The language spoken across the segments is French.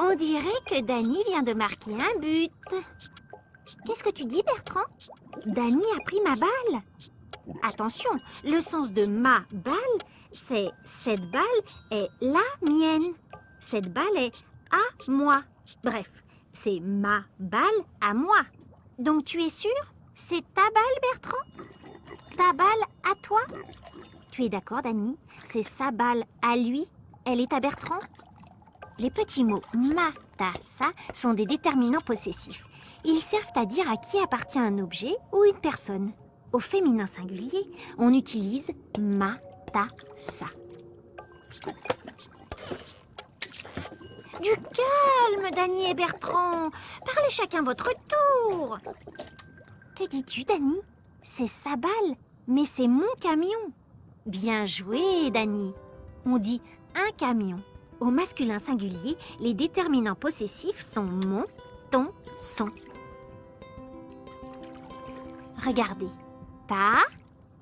On dirait que Danny vient de marquer un but. Qu'est-ce que tu dis, Bertrand? Danny a pris ma balle. Attention, le sens de ma balle, c'est cette balle est la mienne. Cette balle est à moi. Bref, c'est ma balle à moi. Donc tu es sûr? C'est ta balle, Bertrand? Ta balle à toi? Tu es d'accord, Danny C'est sa balle à lui Elle est à Bertrand Les petits mots ma, ta, sa sont des déterminants possessifs. Ils servent à dire à qui appartient un objet ou une personne. Au féminin singulier, on utilise ma, ta, sa. Du calme, Dany et Bertrand. Parlez chacun votre tour. Que dis-tu, Dany C'est sa balle, mais c'est mon camion. Bien joué, Dany. On dit un camion. Au masculin singulier, les déterminants possessifs sont mon, ton, son. Regardez. Ta,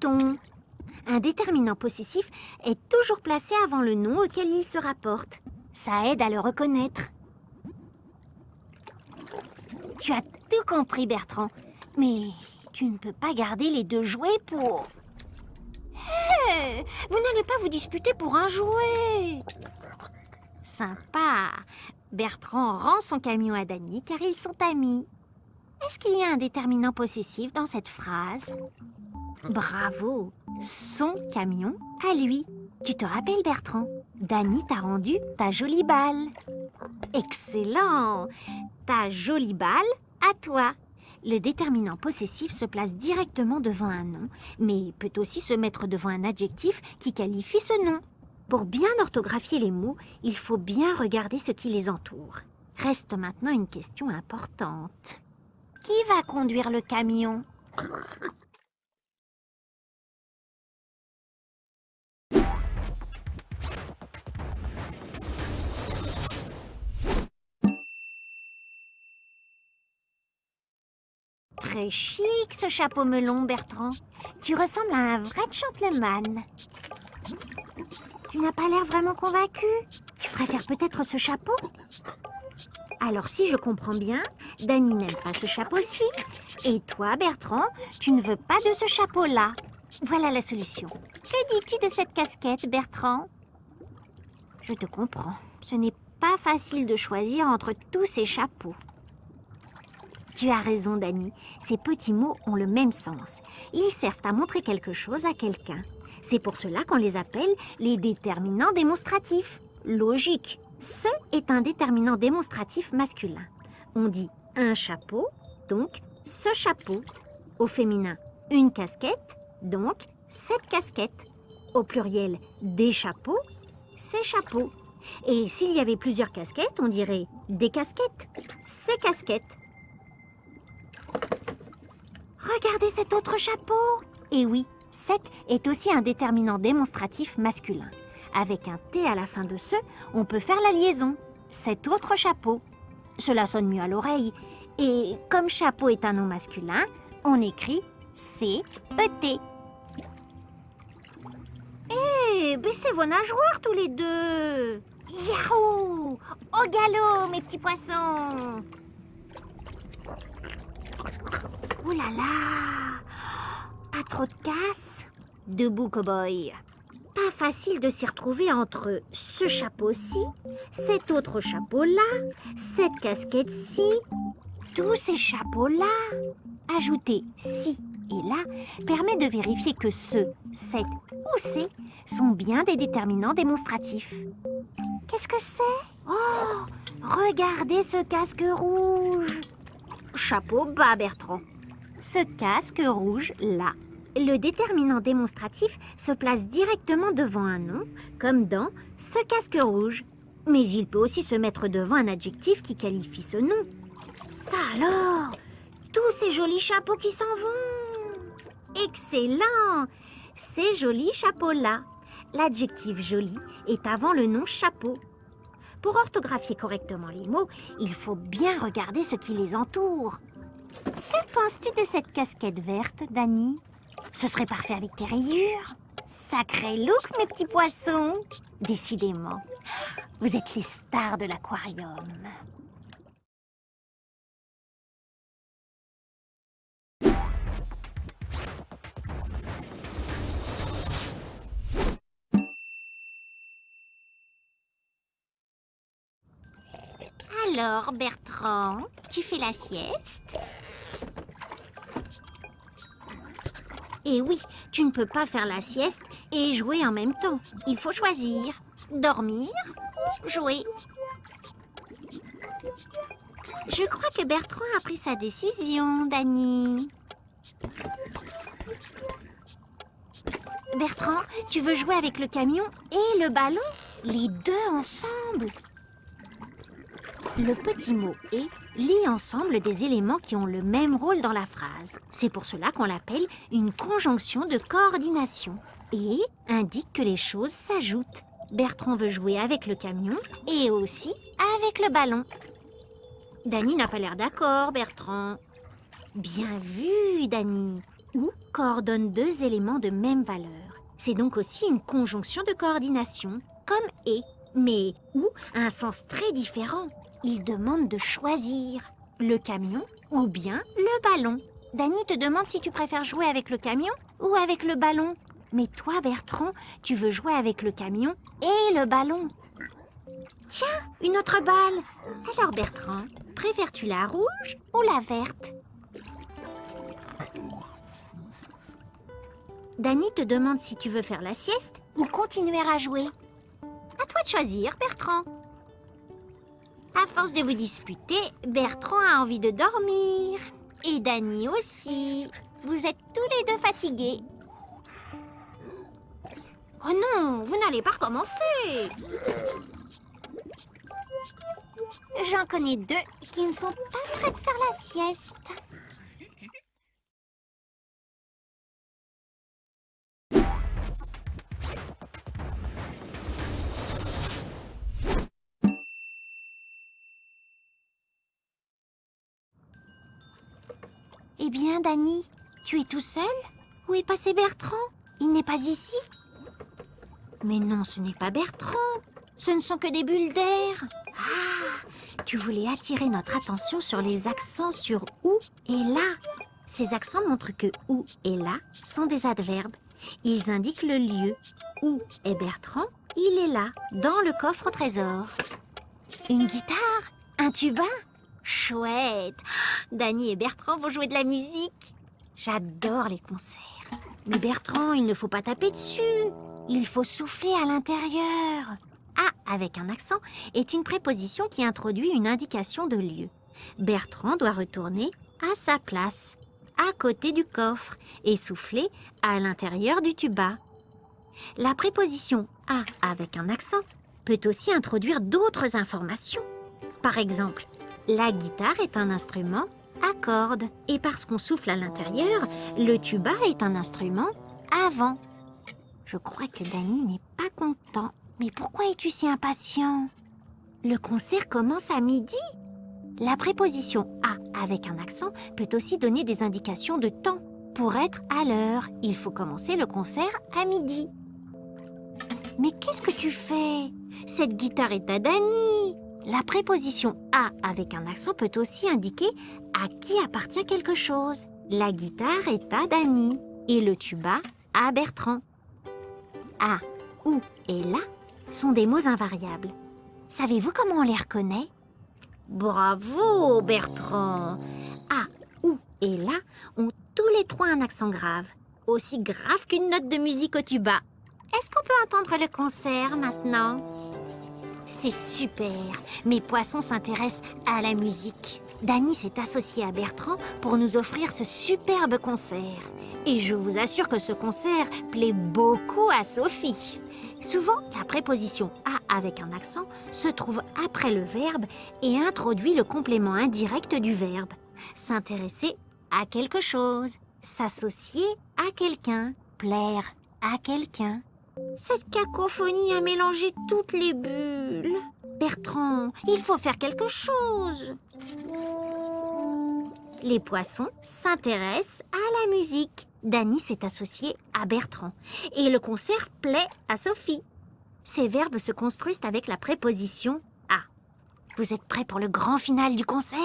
ton. Un déterminant possessif est toujours placé avant le nom auquel il se rapporte. Ça aide à le reconnaître. Tu as tout compris, Bertrand. Mais tu ne peux pas garder les deux jouets pour... Vous n'allez pas vous disputer pour un jouet Sympa Bertrand rend son camion à Dany car ils sont amis. Est-ce qu'il y a un déterminant possessif dans cette phrase? Bravo Son camion à lui. Tu te rappelles, Bertrand? Dany t'a rendu ta jolie balle. Excellent Ta jolie balle à toi. Le déterminant possessif se place directement devant un nom, mais peut aussi se mettre devant un adjectif qui qualifie ce nom. Pour bien orthographier les mots, il faut bien regarder ce qui les entoure. Reste maintenant une question importante. Qui va conduire le camion? Très chic ce chapeau melon, Bertrand. Tu ressembles à un vrai gentleman. Tu n'as pas l'air vraiment convaincu. Tu préfères peut-être ce chapeau? Alors si je comprends bien, Dany n'aime pas ce chapeau-ci. Et toi, Bertrand, tu ne veux pas de ce chapeau-là. Voilà la solution. Que dis-tu de cette casquette, Bertrand? Je te comprends. Ce n'est pas facile de choisir entre tous ces chapeaux. Tu as raison, Dany. Ces petits mots ont le même sens. Ils servent à montrer quelque chose à quelqu'un. C'est pour cela qu'on les appelle les déterminants démonstratifs. Logique. Ce est un déterminant démonstratif masculin. On dit un chapeau, donc ce chapeau. Au féminin, une casquette, donc cette casquette. Au pluriel, des chapeaux, ces chapeaux. Et s'il y avait plusieurs casquettes, on dirait des casquettes, ces casquettes. Regardez cet autre chapeau Et oui, cet est aussi un déterminant démonstratif masculin. Avec un T à la fin de ce, on peut faire la liaison. Cet autre chapeau. Cela sonne mieux à l'oreille. Et comme chapeau est un nom masculin, on écrit C-E-T. Hé, baissez vos nageoires tous les deux Yahoo Au galop, mes petits poissons Ouh là là Pas trop de casse Debout, cow-boy. Pas facile de s'y retrouver entre ce chapeau-ci, cet autre chapeau-là, cette casquette-ci, tous ces chapeaux-là. Ajouter ci et là permet de vérifier que ce, cette ou ces sont bien des déterminants démonstratifs. Qu'est-ce que c'est? Oh Regardez ce casque rouge Chapeau bas, Bertrand ce casque rouge là. Le déterminant démonstratif se place directement devant un nom, comme dans ce casque rouge. Mais il peut aussi se mettre devant un adjectif qui qualifie ce nom. Ça alors Tous ces jolis chapeaux qui s'en vont Excellent Ces jolis chapeaux-là. L'adjectif joli est avant le nom chapeau. Pour orthographier correctement les mots, il faut bien regarder ce qui les entoure. Que penses-tu de cette casquette verte, Dany Ce serait parfait avec tes rayures. Sacré look, mes petits poissons Décidément, vous êtes les stars de l'aquarium. Alors, Bertrand, tu fais la sieste? Et oui, tu ne peux pas faire la sieste et jouer en même temps. Il faut choisir. Dormir ou jouer. Je crois que Bertrand a pris sa décision, Dany. Bertrand, tu veux jouer avec le camion et le ballon? Les deux ensemble le petit mot « et » lie ensemble des éléments qui ont le même rôle dans la phrase. C'est pour cela qu'on l'appelle une conjonction de coordination. « Et » indique que les choses s'ajoutent. Bertrand veut jouer avec le camion et aussi avec le ballon. Dany n'a pas l'air d'accord, Bertrand. Bien vu, Dany. Ou coordonne deux éléments de même valeur. C'est donc aussi une conjonction de coordination, comme et, mais ou a un sens très différent. Il demande de choisir le camion ou bien le ballon. Dany te demande si tu préfères jouer avec le camion ou avec le ballon. Mais toi, Bertrand, tu veux jouer avec le camion et le ballon. Tiens, une autre balle. Alors, Bertrand, préfères-tu la rouge ou la verte? Dany te demande si tu veux faire la sieste ou continuer à jouer. À toi de choisir, Bertrand. À force de vous disputer, Bertrand a envie de dormir. Et Dany aussi. Vous êtes tous les deux fatigués. Oh non, vous n'allez pas recommencer. J'en connais deux qui ne sont pas prêts de faire la sieste. Eh bien, Dany, tu es tout seul? Où est passé Bertrand? Il n'est pas ici? Mais non, ce n'est pas Bertrand. Ce ne sont que des bulles d'air. Ah, tu voulais attirer notre attention sur les accents sur ou et là. Ces accents montrent que ou et là sont des adverbes. Ils indiquent le lieu. Où est Bertrand Il est là, dans le coffre au trésor. Une guitare Un tuba Chouette Dany et Bertrand vont jouer de la musique. J'adore les concerts. Mais Bertrand, il ne faut pas taper dessus. Il faut souffler à l'intérieur. Ah, avec un accent, est une préposition qui introduit une indication de lieu. Bertrand doit retourner à sa place, à côté du coffre, et souffler à l'intérieur du tuba. La préposition « à » avec un accent peut aussi introduire d'autres informations. Par exemple, la guitare est un instrument à cordes. Et parce qu'on souffle à l'intérieur, le tuba est un instrument à vent. Je crois que Dany n'est pas content. Mais pourquoi es-tu si impatient? Le concert commence à midi. La préposition « à » avec un accent peut aussi donner des indications de temps. Pour être à l'heure, il faut commencer le concert à midi. Mais qu'est-ce que tu fais? Cette guitare est à Dany la préposition « à » avec un accent peut aussi indiquer à qui appartient quelque chose. La guitare est à Dany et le tuba à Bertrand. À, ou et là sont des mots invariables. Savez-vous comment on les reconnaît? Bravo, Bertrand À, ou et là ont tous les trois un accent grave, aussi grave qu'une note de musique au tuba. Est-ce qu'on peut entendre le concert maintenant? C'est super Mes poissons s'intéressent à la musique. Dany s'est associé à Bertrand pour nous offrir ce superbe concert. Et je vous assure que ce concert plaît beaucoup à Sophie. Souvent, la préposition « à » avec un accent se trouve après le verbe et introduit le complément indirect du verbe. S'intéresser à quelque chose, s'associer à quelqu'un, plaire à quelqu'un. Cette cacophonie a mélangé toutes les bulles. Bertrand, il faut faire quelque chose. Les poissons s'intéressent à la musique. Danny s'est associé à Bertrand et le concert plaît à Sophie. Ces verbes se construisent avec la préposition à. Vous êtes prêts pour le grand final du concert?